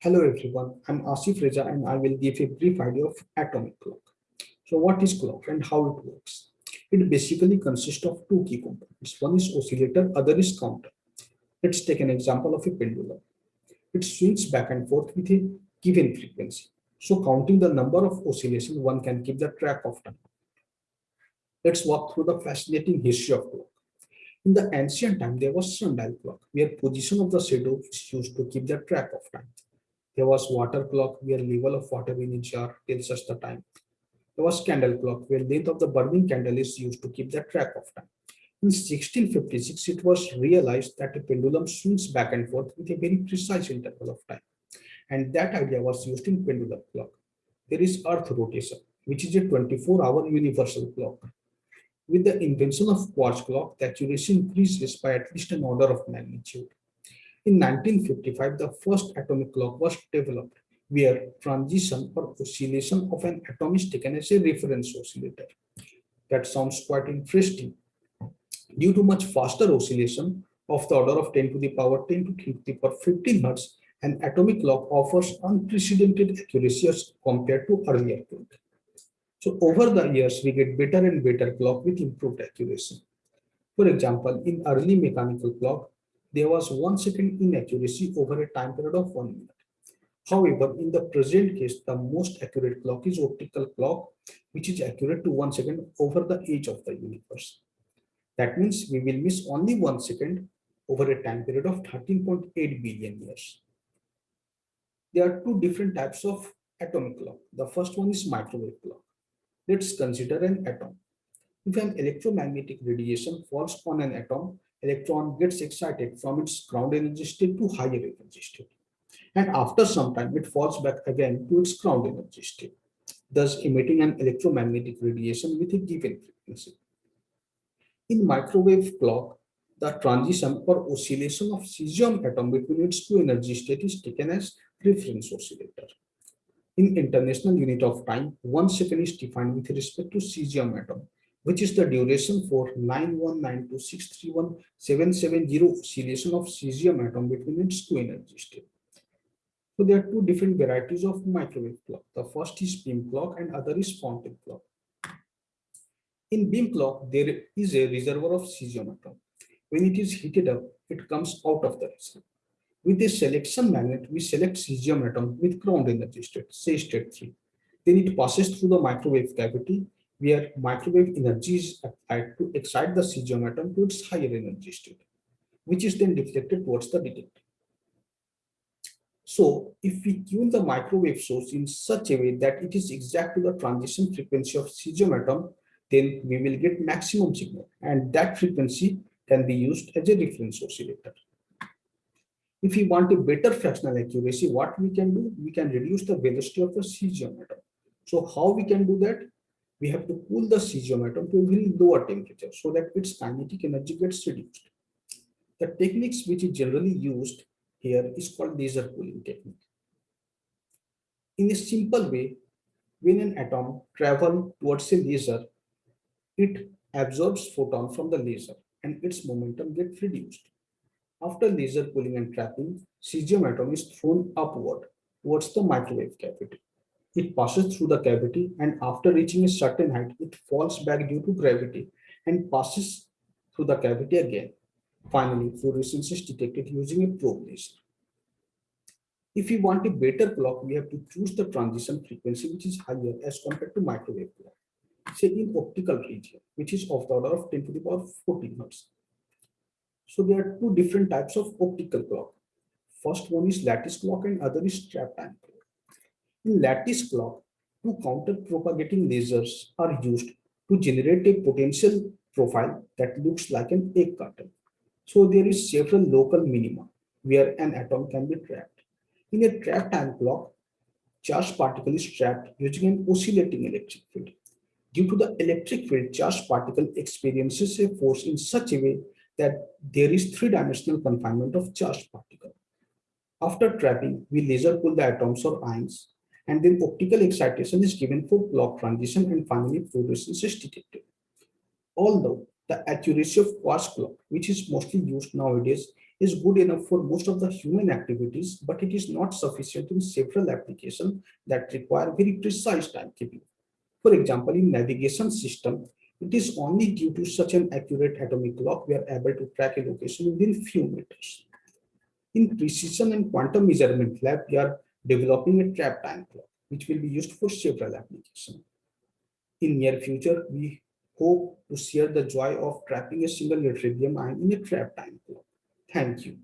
Hello everyone, I'm Asif Reza and I will give a brief idea of atomic clock. So what is clock and how it works? It basically consists of two key components. One is oscillator, other is counter. Let's take an example of a pendulum. It swings back and forth with a given frequency. So counting the number of oscillations, one can keep the track of time. Let's walk through the fascinating history of clock. In the ancient time, there was sundial clock, where position of the shadow is used to keep the track of time. There was water clock, where level of water in a jar tells us the time. There was candle clock, where length of the burning candle is used to keep the track of time. In 1656, it was realized that a pendulum swings back and forth with a very precise interval of time. And that idea was used in pendulum clock. There is earth rotation, which is a 24-hour universal clock. With the invention of quartz clock, the accuracy increases by at least an order of magnitude. In 1955, the first atomic clock was developed, where transition or oscillation of an atom is taken as a reference oscillator. That sounds quite interesting. Due to much faster oscillation of the order of 10 to the power 10 to 10 to the power 15 hertz, an atomic clock offers unprecedented accuracy as compared to earlier clock. So over the years, we get better and better clock with improved accuracy. For example, in early mechanical clock, there was one second inaccuracy over a time period of one minute. However, in the present case, the most accurate clock is optical clock, which is accurate to one second over the age of the universe. That means we will miss only one second over a time period of 13.8 billion years. There are two different types of atomic clock. The first one is microwave clock. Let's consider an atom. If an electromagnetic radiation falls on an atom, electron gets excited from its ground energy state to higher energy state. And after some time, it falls back again to its ground energy state, thus emitting an electromagnetic radiation with a given frequency. In microwave clock, the transition or oscillation of cesium atom between its two energy state is taken as reference oscillator. In international unit of time, one second is defined with respect to cesium atom, which is the duration for 91926317770 oscillation of cesium atom between its two energy states. So there are two different varieties of microwave clock. The first is beam clock and other is fountain clock. In beam clock, there is a reservoir of cesium atom. When it is heated up, it comes out of the reservoir. With a selection magnet, we select cesium atom with ground energy state, say state 3. Then it passes through the microwave cavity where microwave energy is applied to excite the cesium atom to its higher energy state, which is then deflected towards the detector. So if we tune the microwave source in such a way that it is exact to the transition frequency of cesium atom, then we will get maximum signal and that frequency can be used as a reference oscillator. If we want a better fractional accuracy, what we can do? We can reduce the velocity of the cesium atom. So how we can do that? We have to cool the cesium atom to a very lower temperature so that its kinetic energy gets reduced. The techniques which is generally used here is called laser cooling technique. In a simple way, when an atom travels towards a laser, it absorbs photon from the laser and its momentum gets reduced. After laser cooling and trapping, cesium atom is thrown upward towards the microwave cavity. It passes through the cavity and after reaching a certain height, it falls back due to gravity and passes through the cavity again. Finally, fluorescence is detected using a probe laser. If we want a better clock, we have to choose the transition frequency which is higher as compared to microwave clock. Say in optical region, which is of the order of 10 to the power 14 hertz. So there are two different types of optical clock. First one is lattice clock and other is trapped ion clock. In lattice clock, two counter-propagating lasers are used to generate a potential profile that looks like an egg carton. So there is several local minima where an atom can be trapped. In a trapped ion clock, charged particle is trapped using an oscillating electric field. Due to the electric field, charged particle experiences a force in such a way that there is three-dimensional confinement of charged particle. After trapping, we laser cool the atoms or ions, and then optical excitation is given for clock transition and finally fluorescence is detected. Although the accuracy of quartz clock, which is mostly used nowadays, is good enough for most of the human activities, but it is not sufficient in several applications that require very precise timekeeping. For example, in navigation system, it is only due to such an accurate atomic clock we are able to track a location within few meters. In precision and quantum measurement lab, we are developing a trapped ion clock, which will be used for several applications. In near future, we hope to share the joy of trapping a single ytterbium ion in a trapped ion clock. Thank you.